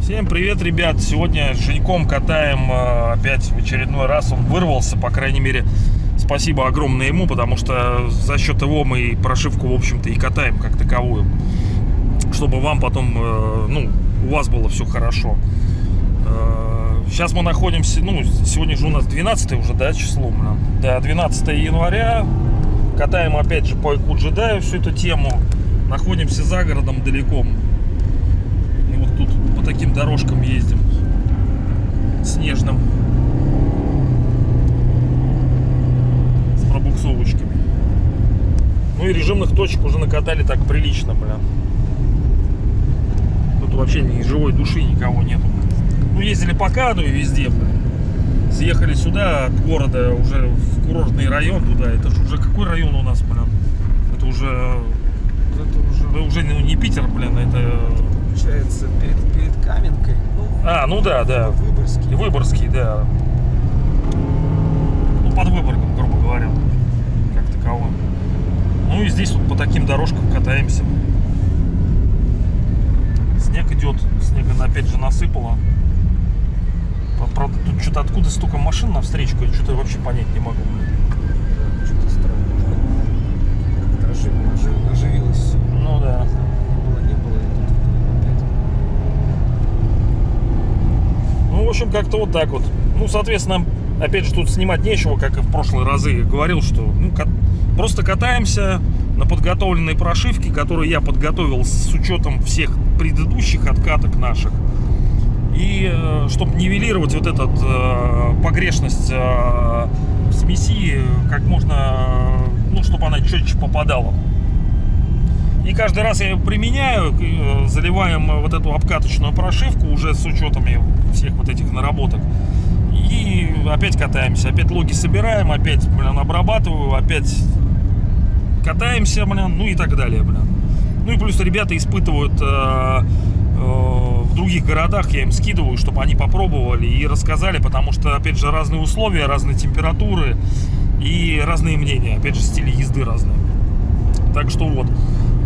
Всем привет, ребят! Сегодня с Женьком катаем э, опять в очередной раз. Он вырвался, по крайней мере, спасибо огромное ему, потому что за счет его мы прошивку, в общем-то, и катаем как таковую. Чтобы вам потом, э, ну, у вас было все хорошо. Сейчас мы находимся, ну, сегодня же у нас 12 уже, да, число, блин? Да, 12 января. Катаем опять же по Айку джедаю всю эту тему. Находимся за городом далеко. И вот тут по таким дорожкам ездим. Снежным. С пробуксовочками. Ну и режимных точек уже накатали так прилично, бля. Тут вообще ни живой души никого нету. Ну, ездили по Каду и везде. Съехали сюда от города уже в курортный район туда. Это же уже какой район у нас, блин? Это уже... Это уже Это уже ну, не Питер, блин, это... получается перед, перед Каменкой. Ну, А, ну да, да. Выборгский. Выборгский, да. Ну, под Выборгом, грубо говоря, как таково. Ну и здесь вот по таким дорожкам катаемся. Снег идет, снега опять же насыпало. Правда, тут что-то откуда столько машин навстречу, я что-то вообще понять не могу. Да, что-то странно. Ожив- ожив- оживилось. Ну да. Было, не было, и тут опять. Ну, в общем, как-то вот так вот. Ну, соответственно, опять же, тут снимать нечего, как и в прошлые разы. Я говорил, что ну, кат- просто катаемся на подготовленной прошивке, которую я подготовил с учетом всех предыдущих откаток наших. И чтобы нивелировать вот этот э, погрешность э, смеси, как можно, э, ну, чтобы она четче попадала. И каждый раз я применяю, э, заливаем э, вот эту обкаточную прошивку уже с учетами всех вот этих наработок. И опять катаемся, опять логи собираем, опять, блин, обрабатываю, опять катаемся, блин, ну и так далее, блин. Ну и плюс ребята испытывают э, э, других городах, я им скидываю, чтобы они попробовали и рассказали, потому что, опять же, разные условия, разные температуры и разные мнения, опять же, стили езды разные. Так что вот.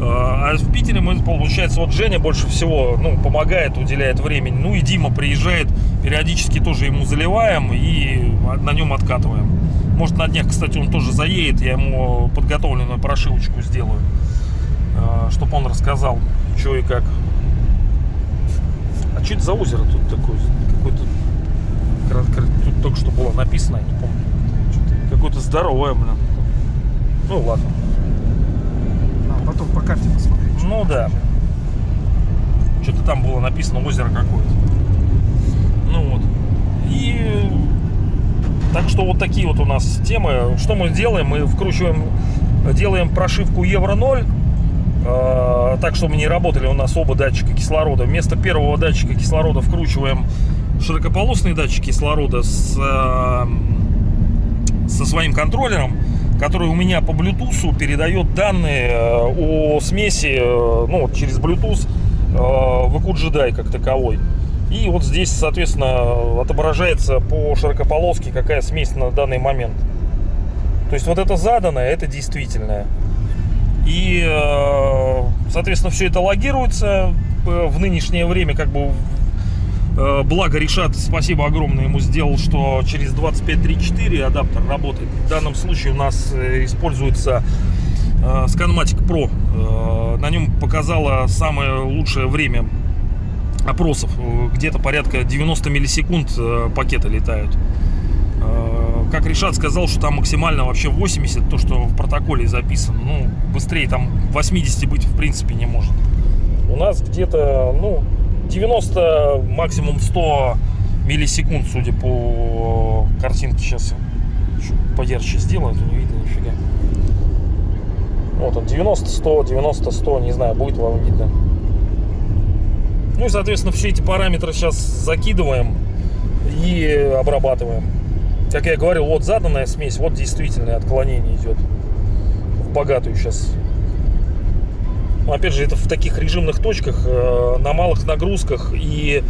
А в Питере мы, получается, вот Женя больше всего ну, помогает, уделяет времени. Ну и Дима приезжает, периодически тоже ему заливаем и на нем откатываем. Может на днях, кстати, он тоже заедет, я ему подготовленную прошивочку сделаю, чтобы он рассказал, что и как. А что это за озеро тут такое? Какое-то... Тут только что было написано, я не помню. Какое-то здоровое, блин. Ну ладно. А, потом по карте посмотреть. что Ну да. Что-то там было написано озеро какое-то. Ну вот. И так что вот такие вот у нас темы. Что мы делаем? Мы вкручиваем, делаем прошивку Евро 0. Э, так, чтобы не работали у нас оба датчика кислорода. Вместо первого датчика кислорода вкручиваем широкополосный датчик кислорода с, э, со своим контроллером, который у меня по Bluetooth передает данные э, о смеси э, ну, через Bluetooth э, в EQ Jedi как таковой. И вот здесь, соответственно, отображается по широкополоске, какая смесь на данный момент. То есть вот это заданное, это действительное. И, э, соответственно, все это логируется э, в нынешнее время, как бы Э, Благо Решат, спасибо огромное ему сделал, что через 2534 адаптер работает. В данном случае у нас используется Scanmatic Pro. На нем показало самое лучшее время опросов. Где-то порядка 90 миллисекунд пакеты летают. Как Решат сказал, что там максимально вообще 80, то, что в протоколе записано. Ну, быстрее там 80 быть в принципе не может. У нас где-то, ну, 90, максимум 100 миллисекунд, судя по картинке. Сейчас поярче сделаю, а то не видно нифига. Вот он, 90, 100, 90, 100, не знаю, будет вам видно. Ну и, соответственно, все эти параметры сейчас закидываем и обрабатываем. Как я говорил, вот заданная смесь, вот действительное отклонение идет в богатую сейчас опять же, это в таких режимных точках, э, на малых нагрузках и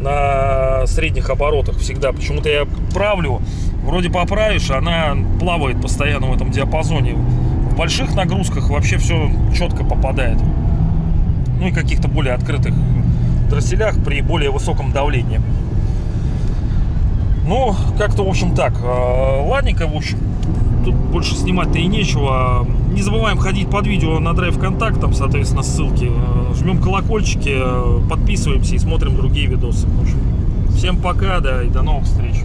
на средних оборотах всегда. Почему-то я правлю вроде поправишь, она плавает постоянно в этом диапазоне. В больших нагрузках вообще все четко попадает. Ну и каких-то более открытых дросселях при более высоком давлении. Ну, как-то, в общем, так. Э, Ладненько, в общем. Тут больше снимать-то и нечего. Не забываем ходить под видео на драйв контакт, там, соответственно, ссылки. Э, Жмем колокольчики, э, подписываемся и смотрим другие видосы. В общем, всем пока, да, и до новых встреч.